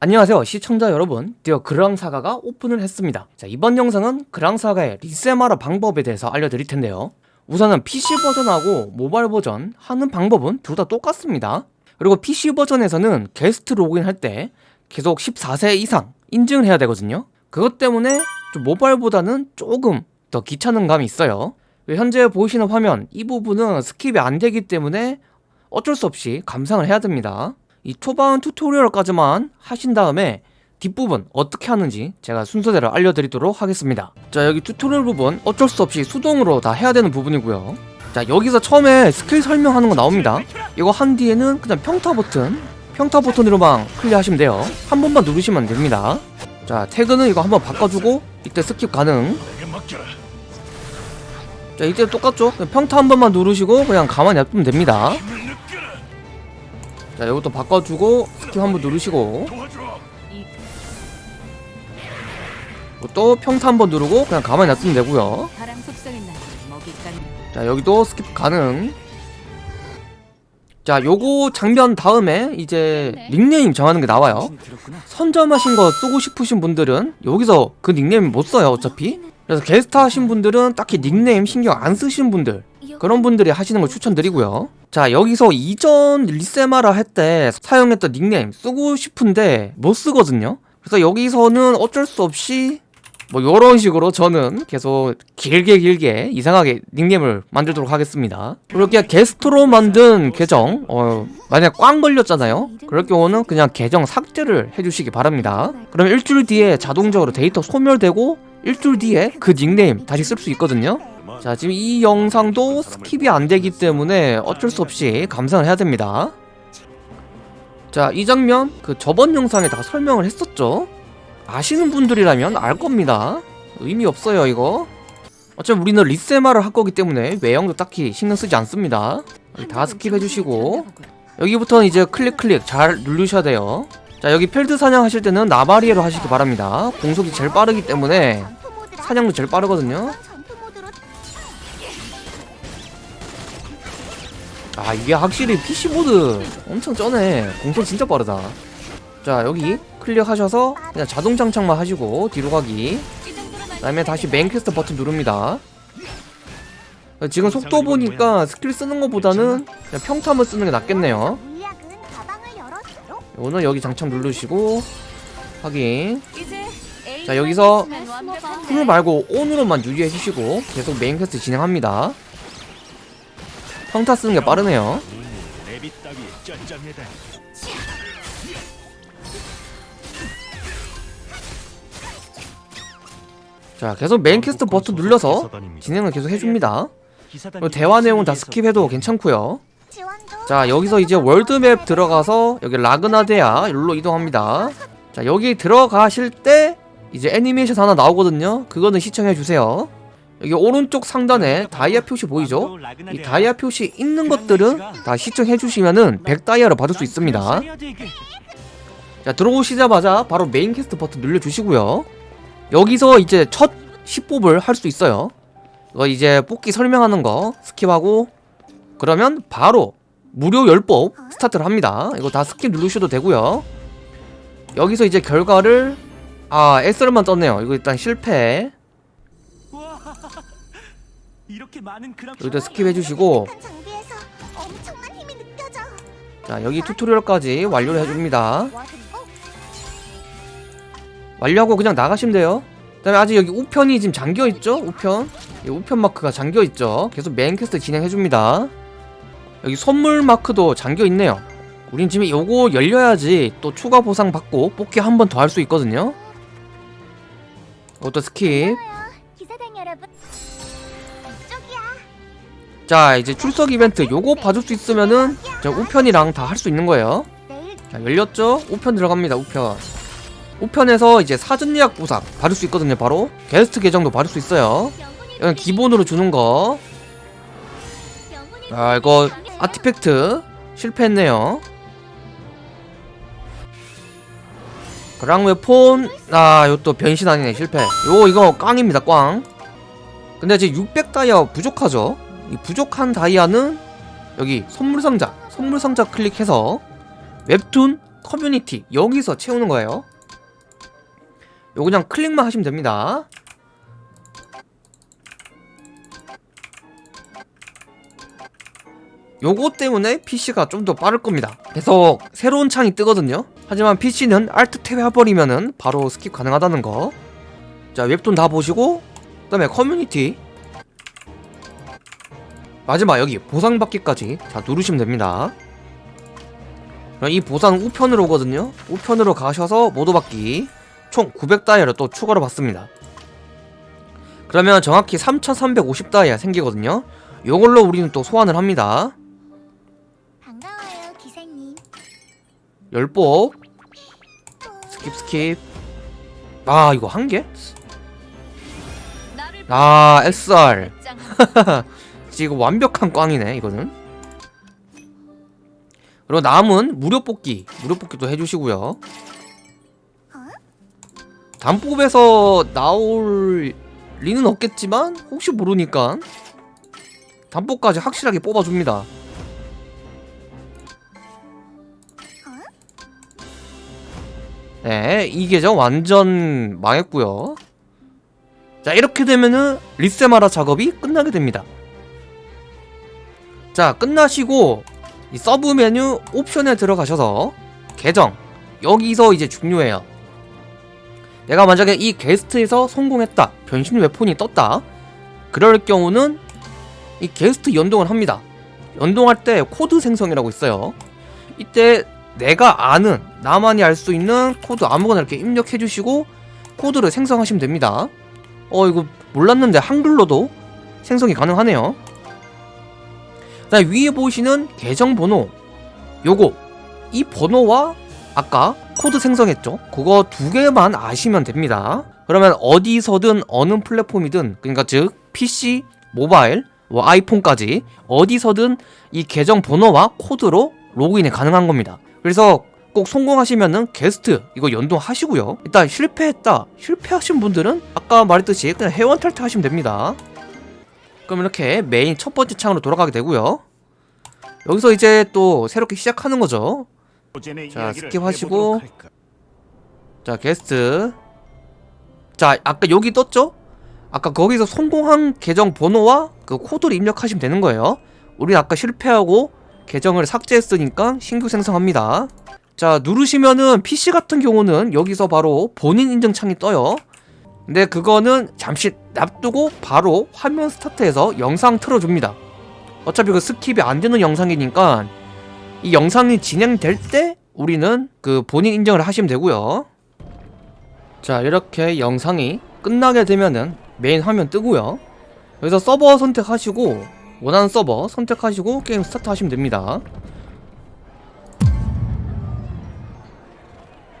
안녕하세요 시청자 여러분. 드디어 그랑사가가 오픈을 했습니다. 자 이번 영상은 그랑사가의 리세마라 방법에 대해서 알려드릴 텐데요. 우선은 PC 버전하고 모바일 버전 하는 방법은 둘 다 똑같습니다. 그리고 PC 버전에서는 게스트 로그인 할 때 계속 14세 이상 인증을 해야 되거든요. 그것 때문에 좀 모바일보다는 조금 더 귀찮은 감이 있어요. 현재 보이시는 화면 이 부분은 스킵이 안 되기 때문에 어쩔 수 없이 감상을 해야 됩니다 이 초반 튜토리얼까지만 하신 다음에 뒷부분 어떻게 하는지 제가 순서대로 알려드리도록 하겠습니다. 자 여기 튜토리얼 부분 어쩔 수 없이 수동으로 다 해야 되는 부분이고요. 자 여기서 처음에 스킬 설명하는 거 나옵니다. 이거 한 뒤에는 그냥 평타 버튼 평타 버튼으로만 클리어하시면 돼요. 한 번만 누르시면 됩니다. 자 태그는 이거 한번 바꿔주고 이때 스킵 가능. 자 이때 똑같죠? 평타 한 번만 누르시고 그냥 가만히 놔두면 됩니다 자 이것도 바꿔주고 스킵 한번 누르시고. 또 평타 한번 누르고 그냥 가만히 놔두면 되고요. 자 여기도 스킵 가능. 자 요거 장면 다음에 이제 닉네임 정하는 게 나와요. 선점하신 거 쓰고 싶으신 분들은 여기서 그 닉네임 못 써요 어차피 그래서 게스트 하신 분들은 딱히 닉네임 신경 안 쓰시는 분들 그런 분들이 하시는 걸 추천드리고요. 자 여기서 이전 리세마라 할 때 사용했던 닉네임 쓰고 싶은데 못 쓰거든요. 그래서 여기서는 어쩔 수 없이 뭐 요런 식으로 저는 계속 길게 길게 이상하게 닉네임을 만들도록 하겠습니다. 그렇게 게스트로 만든 계정 어, 만약 꽝 걸렸잖아요. 그럴 경우는 그냥 계정 삭제를 해주시기 바랍니다. 그럼 일주일 뒤에 자동적으로 데이터 소멸되고 일주일 뒤에 그 닉네임 다시 쓸 수 있거든요. 자 지금 이 영상도 스킵이 안 되기 때문에 어쩔 수 없이 감상을 해야 됩니다. 자 이 장면 그 저번 영상에 다 설명을 했었죠? 아시는 분들이라면 알 겁니다. 의미 없어요 이거. 어차피 우리는 리세마라를 할 거기 때문에 외형도 딱히 신경 쓰지 않습니다. 다 스킵 해주시고 여기부터는 이제 클릭 클릭 잘 누르셔야 돼요 자 여기 필드 사냥 하실 때는 나마리에로 하시기 바랍니다. 공속이 제일 빠르기 때문에 사냥도 제일 빠르거든요. 아 이게 확실히 PC 버전 엄청 쩌네. 공속 진짜 빠르다. 자 여기 클릭하셔서 그냥 자동 장착만 하시고 뒤로 가기. 그 다음에 다시 메인 퀘스트 버튼 누릅니다. 지금 속도 보니까 스킬 쓰는 것보다는 그냥 평타만 쓰는 게 낫겠네요 오늘 여기 장착 누르시고 확인. 자 여기서 full 말고 on으로만 유지해 주시고 계속 메인 퀘스트 진행합니다. 평타 쓰는 게 빠르네요. 자 계속 메인 퀘스트 버튼 눌러서 진행을 계속 해줍니다. 그리고 대화 내용은 다 스킵해도 괜찮고요 자 여기서 이제 월드맵 들어가서 여기 라그나데아 여기로 이동합니다. 자 여기 들어가실 때 이제 애니메이션 하나 나오거든요. 그거는 시청해주세요. 여기 오른쪽 상단에 다이아 표시 보이죠? 이 다이아 표시 있는 것들은 다 시청해주시면은 100다이아를 받을 수 있습니다. 자 들어오시자마자 바로 메인 퀘스트 버튼 눌러주시고요. 여기서 이제 첫 10뽑을 할 수 있어요. 이거 이제 뽑기 설명하는 거 스킵하고 그러면 바로 무료 10뽑 스타트를 합니다. 이거 다 스킵 누르셔도 되고요. 여기서 이제 결과를 아 SR만 떴네요. 이거 일단 실패. 여기도 스킵 해주시고. 자 여기 튜토리얼까지 완료를 해줍니다. 완료하고 그냥 나가시면 돼요. 그 다음에 아직 여기 우편이 지금 잠겨있죠? 우편? 우편 마크가 잠겨있죠? 계속 메인 퀘스트 진행해줍니다 여기 선물 마크도 잠겨있네요. 우린 지금 요거 열려야지 또 추가 보상 받고 뽑기 한 번 더 할 수 있거든요. 이것도 스킵. 자 이제 출석 이벤트 요거 봐줄 수 있으면은 우편이랑 다 할 수 있는 거예요. 자 열렸죠? 우편 들어갑니다 우편. 우편에서 이제 사전 예약 보상 받을 수 있거든요 바로. 게스트 계정도 받을 수 있어요. 이건 기본으로 주는 거 아, 이거 아티팩트 실패했네요 그랑웨 폰, 아, 이것도 변신 아니네, 실패. 요, 이거 꽝입니다, 꽝. 근데 지금 600 다이아 부족하죠? 이 부족한 다이아는 여기 선물상자, 선물상자 클릭해서 웹툰 커뮤니티 여기서 채우는 거예요 요 그냥 클릭만 하시면 됩니다 요거 때문에 PC가 좀 더 빠를 겁니다. 계속 새로운 창이 뜨거든요. 하지만 PC는 Alt 탭 해버리면은 바로 스킵 가능하다는 거. 자 웹툰 다 보시고 그 다음에 커뮤니티. 마지막 여기 보상받기까지 자 누르시면 됩니다. 이 보상 우편으로 오거든요. 우편으로 가셔서 모두 받기. 총 900다이아를 또 추가로 받습니다. 그러면 정확히 3350다이아 생기거든요. 요걸로 우리는 또 소환을 합니다 열뽑. 스킵 스킵. 아 이거 한 개? 아 SR 짱 지금 완벽한 꽝이네 이거는. 그리고 남은 무료 뽑기. 무료 뽑기도 해주시고요. 단뽑에서 나올 리는 없겠지만 혹시 모르니까. 단뽑까지 확실하게 뽑아줍니다 네, 이 계정 완전 망했고요. 자 이렇게 되면은 리세마라 작업이 끝나게 됩니다. 자 끝나시고 이 서브 메뉴 옵션에 들어가셔서 계정 여기서 이제 중요해요. 내가 만약에 이 게스트에서 성공했다 변신 weapon이 떴다 그럴 경우는 이 게스트 연동을 합니다. 연동할 때 코드 생성이라고 있어요. 이때 내가 아는 나만이 알 수 있는 코드 아무거나 이렇게 입력해 주시고 코드를 생성하시면 됩니다. 어 이거 몰랐는데 한글로도 생성이 가능하네요. 위에 보이시는 계정 번호. 요거. 이 번호와 아까 코드 생성했죠? 그거 두 개만 아시면 됩니다. 그러면 어디서든 어느 플랫폼이든 그러니까 즉 PC, 모바일, 뭐 아이폰까지 어디서든 이 계정 번호와 코드로 로그인이 가능한 겁니다 그래서 꼭 성공하시면은 게스트 이거 연동하시고요. 일단 실패했다. 실패하신 분들은 아까 말했듯이 그냥 회원 탈퇴하시면 됩니다. 그럼 이렇게 메인 첫 번째 창으로 돌아가게 되고요. 여기서 이제 또 새롭게 시작하는 거죠. 자, skip하시고. 자 게스트. 자 아까 여기 떴죠? 아까 거기서 성공한 계정 번호와 그 코드를 입력하시면 되는 거예요. 우리 아까 실패하고 계정을 삭제했으니까 신규 생성합니다. 자 누르시면은 PC 같은 경우는 여기서 바로 본인 인증창이 떠요. 근데 그거는 잠시 놔두고 바로 화면 스타트해서 영상 틀어줍니다. 어차피 그 skip이 안 되는 영상이니까 이 영상이 진행될 때 우리는 그 본인 인증을 하시면 되고요. 자 이렇게 영상이 끝나게 되면은 메인 화면 뜨고요. 여기서 서버 선택하시고 원하는 서버 선택하시고 게임 스타트 하시면 됩니다